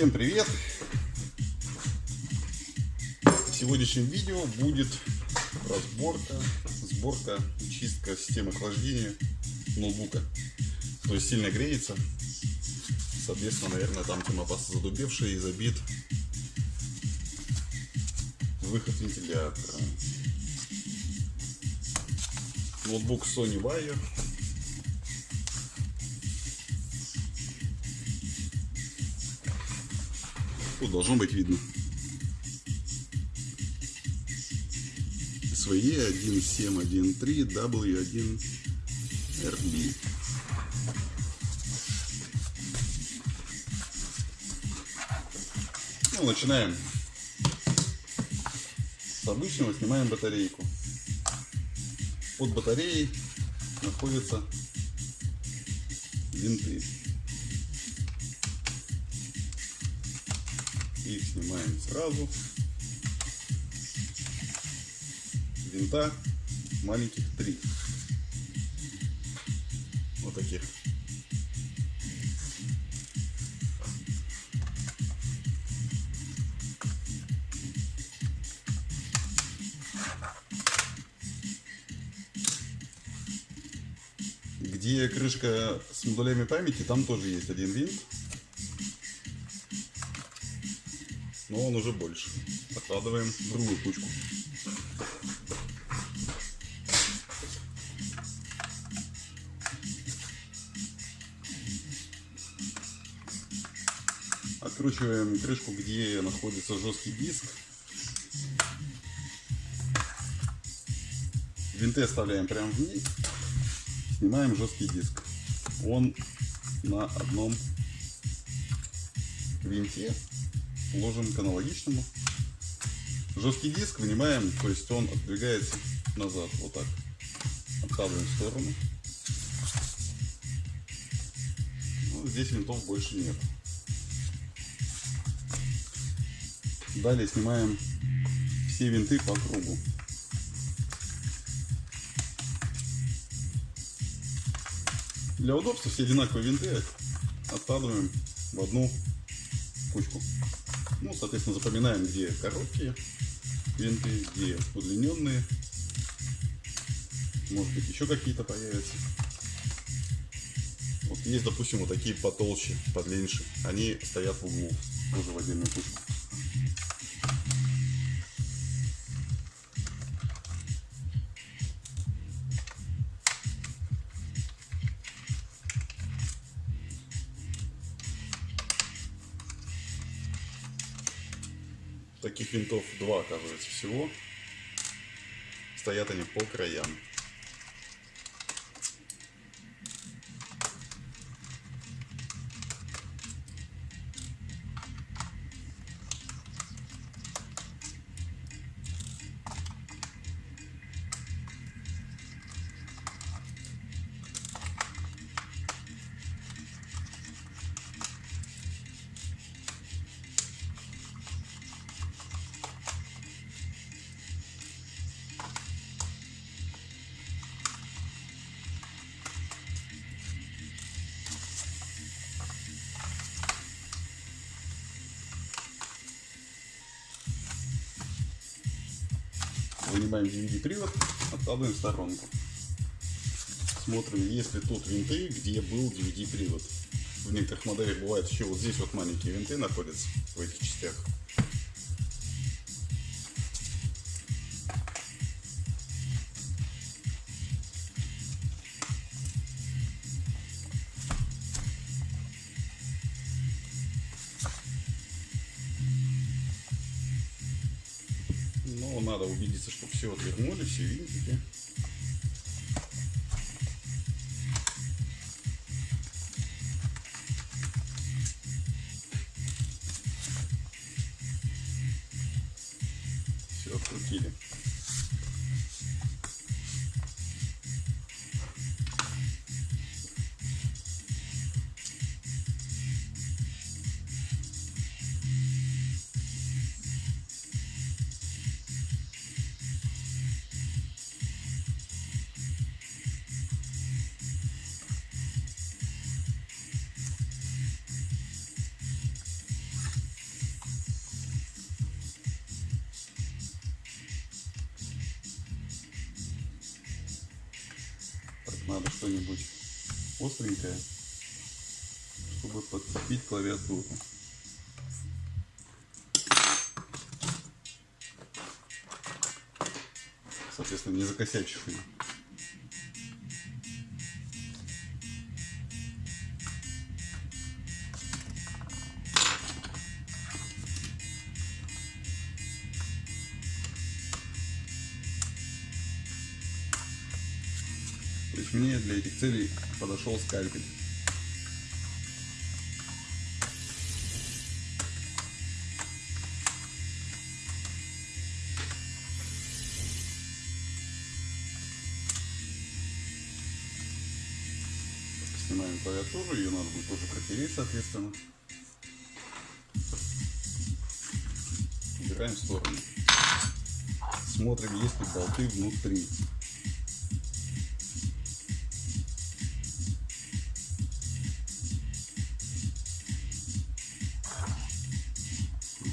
Всем привет! В сегодняшнем видео будет разборка, сборка чистка системы охлаждения ноутбука. То есть сильно греется. Соответственно, наверное, там термопаста задубевшая и забит выход вентилятора. Ноутбук Sony Vaio Тут должно быть видно. SVE 1713 W1 RB. Ну, начинаем с обычного, снимаем батарейку. Под батареей находятся винты. Снимаем сразу. Винта маленьких три. Вот таких. Где крышка с модулями памяти, там тоже есть один винт. Но он уже больше. Откладываем в другую кучку. Откручиваем крышку, где находится жесткий диск. Винты оставляем прямо в ней. Снимаем жесткий диск. Он на одном винте ложим к аналогичному. Жесткий диск вынимаем, то есть он отдвигается назад, вот так. Откладываем в сторону. Ну, здесь винтов больше нет. Далее снимаем все винты по кругу. Для удобства все одинаковые винты откладываем в одну кучку. Соответственно, запоминаем, где короткие винты, где удлиненные. Может быть, еще какие-то появятся. Вот есть, допустим, вот такие потолще, подлиннее. Они стоят в углу, тоже в отдельную кучку. Таких винтов два, оказывается, всего. Стоят они по краям. Вынимаем DVD-привод, откладываем в сторонку. Смотрим, есть ли тут винты, где был DVD-привод. В некоторых моделях бывает еще вот здесь вот маленькие винты находятся в этих частях. Все отвернули, все винтики. Все открутили. Чтобы подцепить клавиатуру. Соответственно, не закосячивший. То есть мне для этих целей подошел скальпель. Клавиатуру, ее надо будет тоже протереть, соответственно. Убираем в сторону. Смотрим, есть ли болты внутри.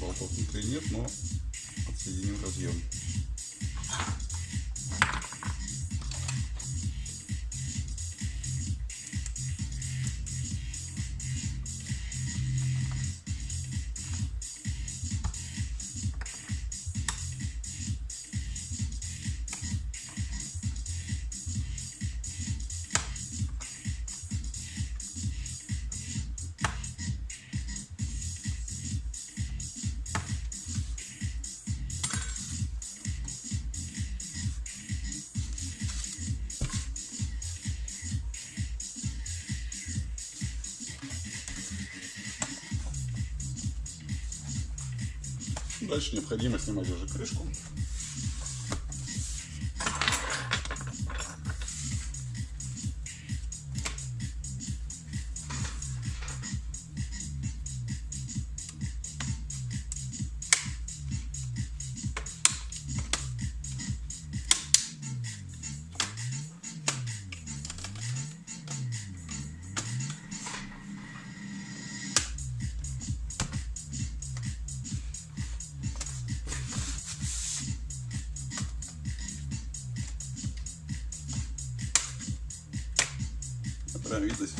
Болтов внутри нет, но отсоединим разъем. Дальше необходимо снимать уже крышку. Прям видно, с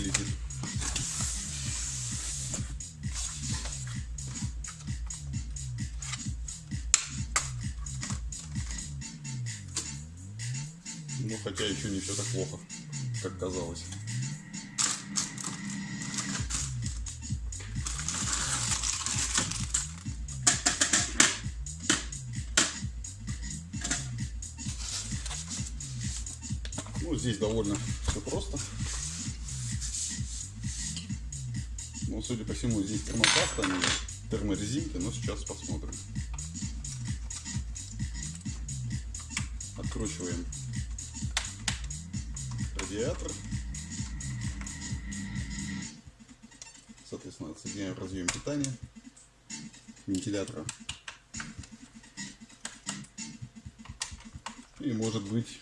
летит. Ну, хотя еще не все так плохо, как казалось. Ну, здесь довольно все просто. Ну, судя по всему, здесь термопаста, а не терморезинки, но сейчас посмотрим. Откручиваем радиатор. Соответственно, отсоединяем разъем питания вентилятора. И может быть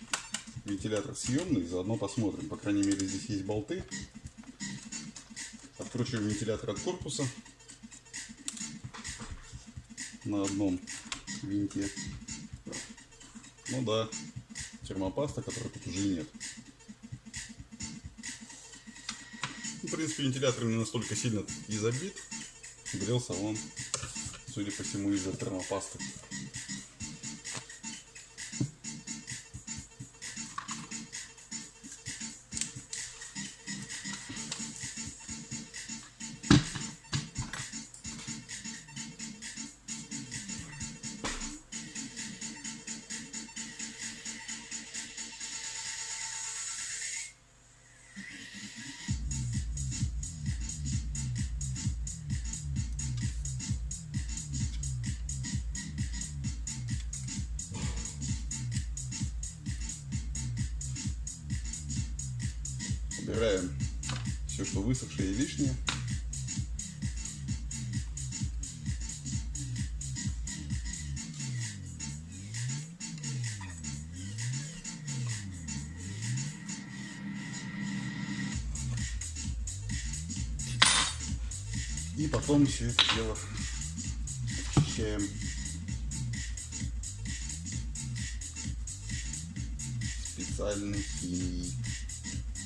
вентилятор съемный, заодно посмотрим. По крайней мере здесь есть болты. Откручиваем вентилятор от корпуса на одном винте. Ну да, термопаста, которой тут уже нет. В принципе, вентилятор не настолько сильно и забит. Грелся он, судя по всему, из-за термопасты. Убираем все, что высохшее и лишнее. И потом все это дело очищаем специальной химией.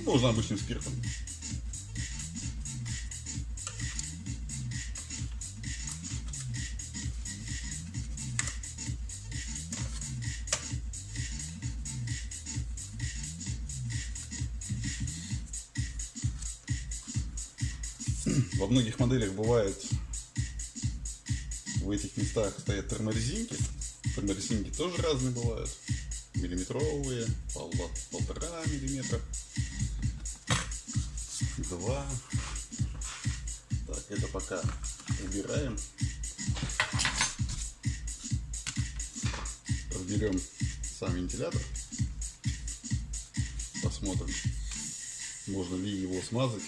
Можно обычным спиртом. Во многих моделях бывает в этих местах стоят терморезинки. Терморезинки тоже разные бывают. Миллиметровые, пол, полтора миллиметра, два. Так, это пока убираем. Разберем сам вентилятор. Посмотрим, можно ли его смазать.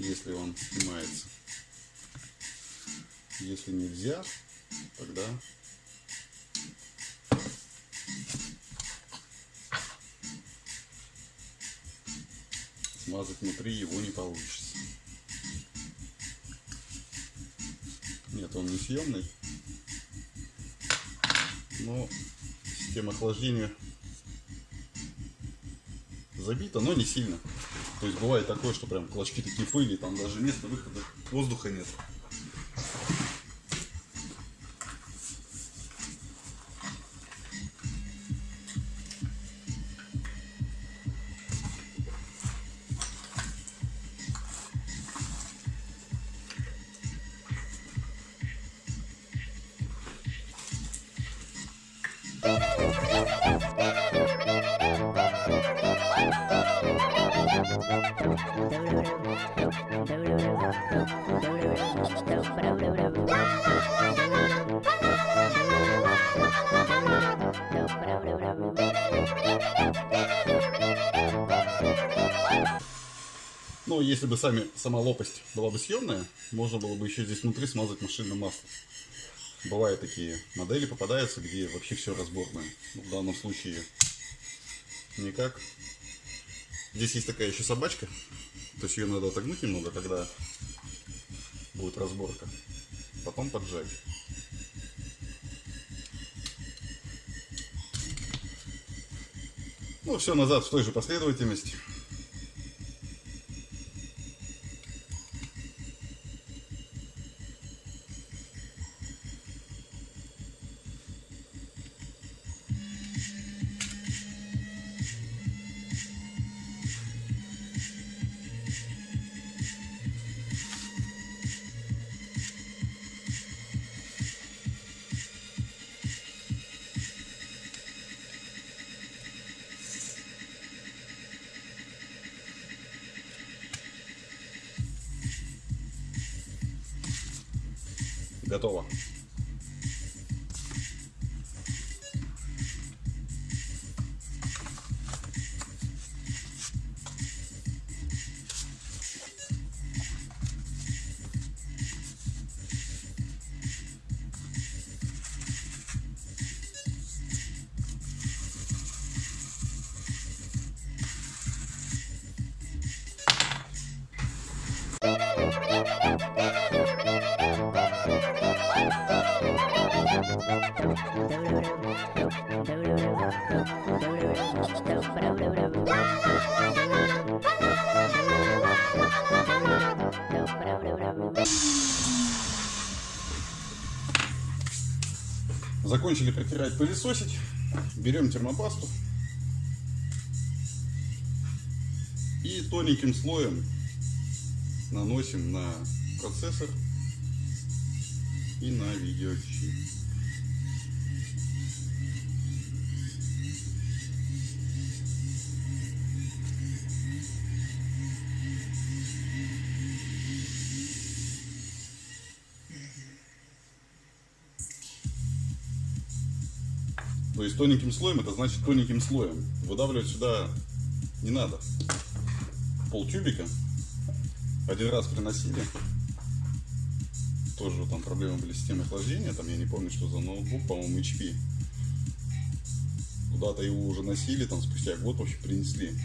если он снимается. Если нельзя, тогда смазать внутри его не получится. Нет, он не съемный. Но система охлаждения забита, но не сильно. То есть бывает такое, что прям клочки такие пыли, там даже места выхода воздуха нет. Но если бы сами, сама лопасть была бы съемная, можно было бы еще здесь внутри смазать машинным маслом. Бывают такие модели, попадаются, где вообще все разборное. Но в данном случае никак. Здесь есть такая еще собачка. То есть ее надо отогнуть немного, когда будет разборка. Потом поджать. Ну, все назад в той же последовательности. Готово. Закончили протирать, пылесосить. Берем термопасту. И тоненьким слоем наносим на процессор То есть тоненьким слоем, это значит тоненьким слоем. Выдавливать сюда не надо. Пол тюбика. Один раз приносили. Тоже там проблемы были с системой охлаждения. Там я не помню, что за ноутбук, по-моему, HP. Куда-то его уже носили, там спустя год вообще принесли.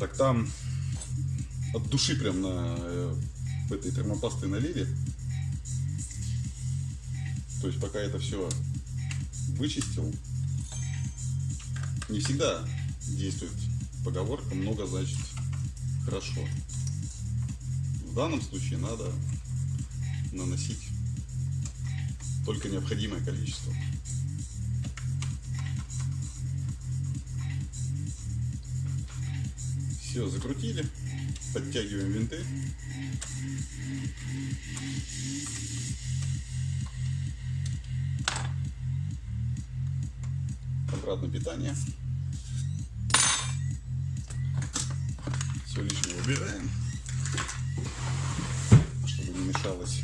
Так там от души прям на э, этой термопастой налили. То есть пока это все вычистил, не всегда действует поговорка «много значит хорошо». В данном случае надо наносить только необходимое количество. Все, закрутили, подтягиваем винты. Обратно питание. Все лишнее убираем, чтобы не мешалось.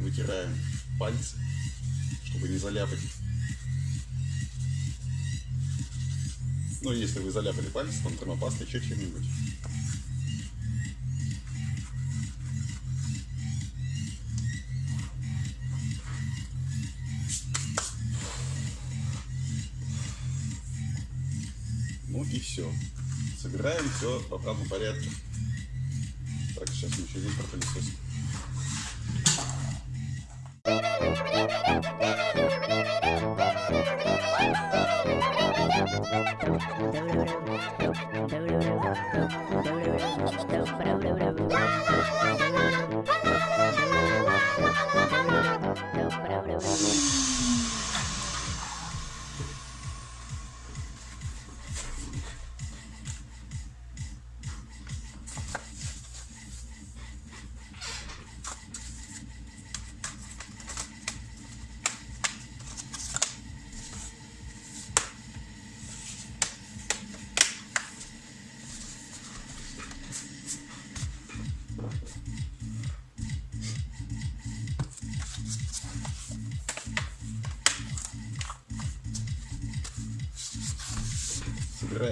Вытираем пальцы, чтобы не заляпать. Ну, если вы заляпали пальцы, там термопастой, еще чем-нибудь. Ну и все. Собираем все в обратном порядке. Так, сейчас мы еще здесь пропылесосим.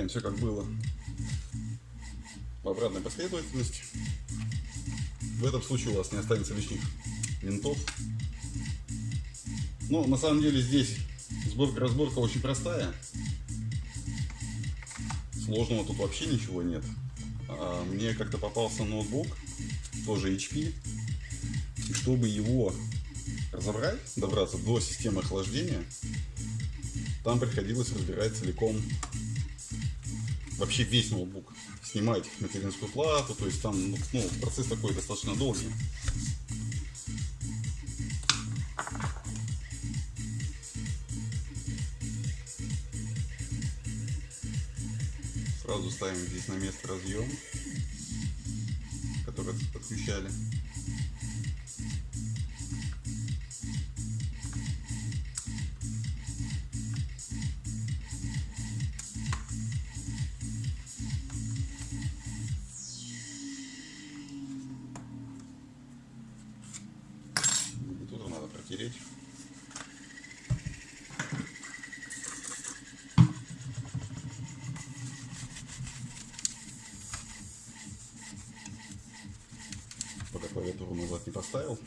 Собираем все как было в обратной последовательности. В этом случае у вас не останется лишних винтов. Ну, на самом деле здесь сборка-разборка очень простая. Сложного тут вообще ничего нет. А мне как-то попался ноутбук, тоже HP. И чтобы его разобрать, добраться до системы охлаждения, там приходилось разбирать целиком вообще весь ноутбук. Снимать материнскую плату, то есть там ну, процесс такой достаточно долгий. Сразу ставим здесь на место разъем, который подключали. Клавиатуру назад не поставил.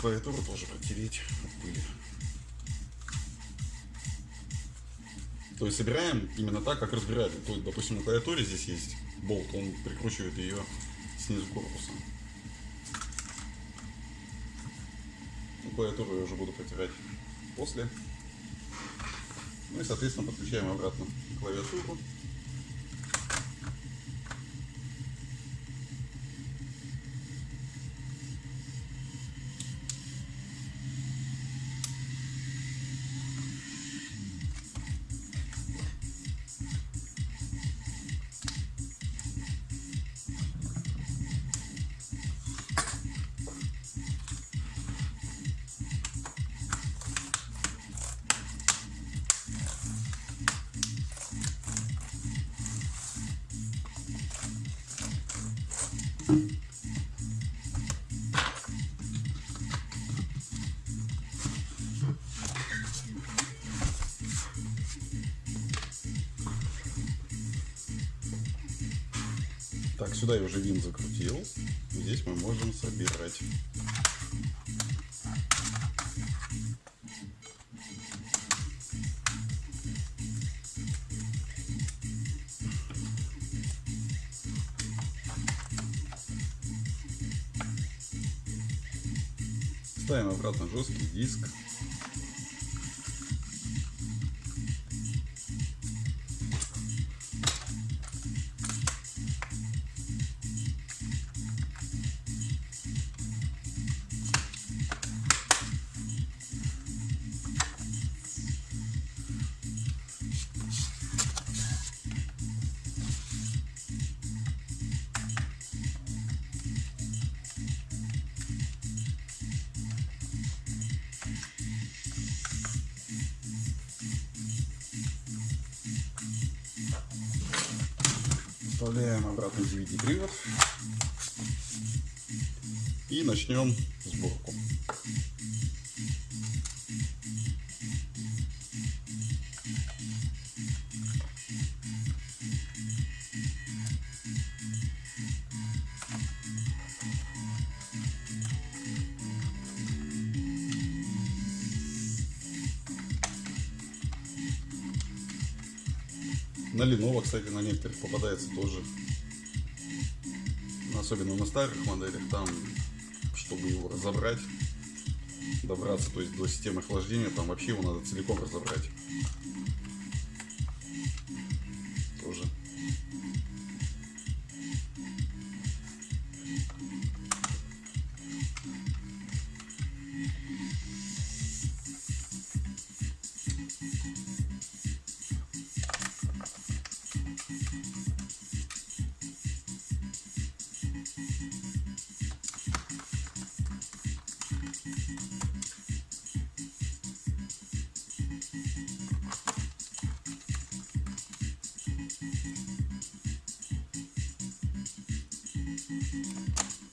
Клавиатуру тоже протереть от пыли. То есть собираем именно так, как разбирали. То есть, допустим, на клавиатуре здесь есть болт, он прикручивает ее снизу корпуса. Ну, клавиатуру я уже буду протирать после. Ну и, соответственно, подключаем обратно клавиатуру. Так, сюда я уже винт закрутил. Здесь мы можем собирать. Ставим обратно жесткий диск. Вставляем обратно DVD привод и начнем сборку. Lenovo, кстати, на некоторых попадается тоже. Особенно на старых моделях, там, чтобы его разобрать, добраться, то есть до системы охлаждения, там вообще его надо целиком разобрать. フフフ。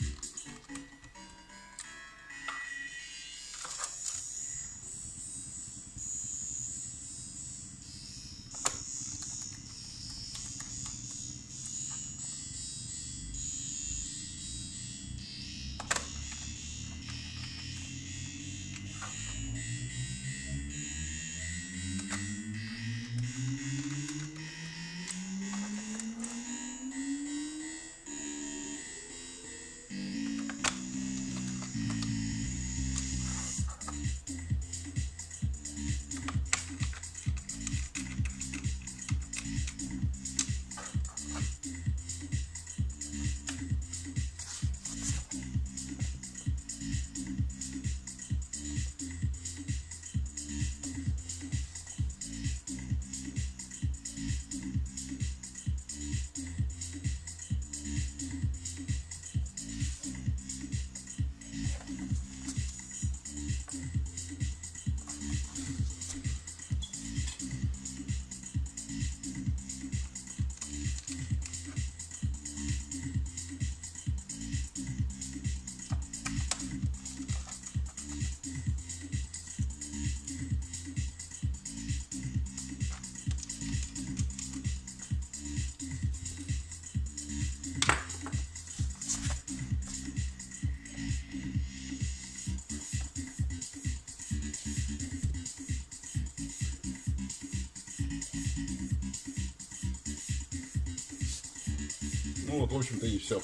Вот, в общем-то, и все.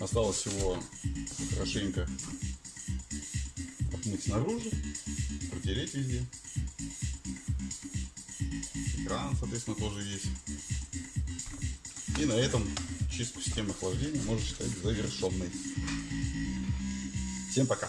Осталось всего хорошенько отмыть снаружи, протереть везде. Экран, соответственно, тоже есть. И на этом чистку системы охлаждения можно считать завершенной. Всем пока!